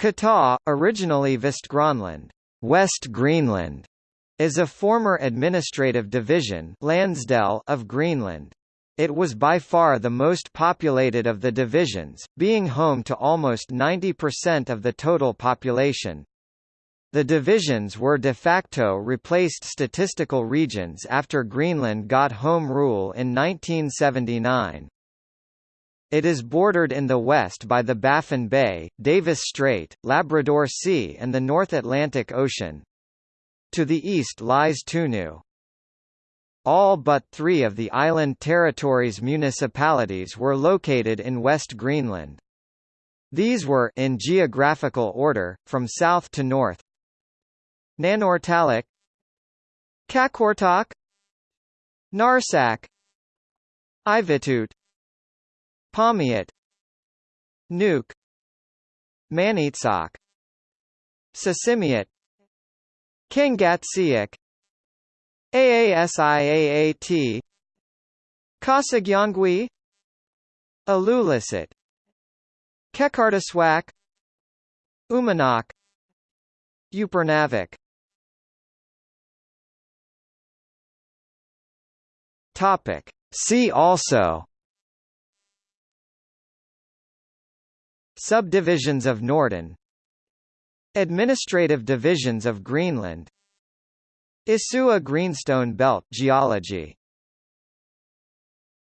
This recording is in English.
Kitaa, originally Vestgrønland, West Greenland, is a former administrative division Landsdel of Greenland. It was by far the most populated of the divisions, being home to almost 90% of the total population. The divisions were de facto replaced statistical regions after Greenland got home rule in 1979. It is bordered in the west by the Baffin Bay, Davis Strait, Labrador Sea and the North Atlantic Ocean. To the east lies Tunu. All but three of the island territories' municipalities were located in West Greenland. These were in geographical order, from south to north. Nanortalik Qaqortoq Narsaq Ivittuut Paamiut Nuuk Maniitsoq Sisimiut Kangaatsiaq Aasiaat Qasigiannguit Ilulissat Qeqertarsuaq Uummannaq Upernavik. Topic. See also Subdivisions of Norden Administrative divisions of Greenland Isua Greenstone Belt geology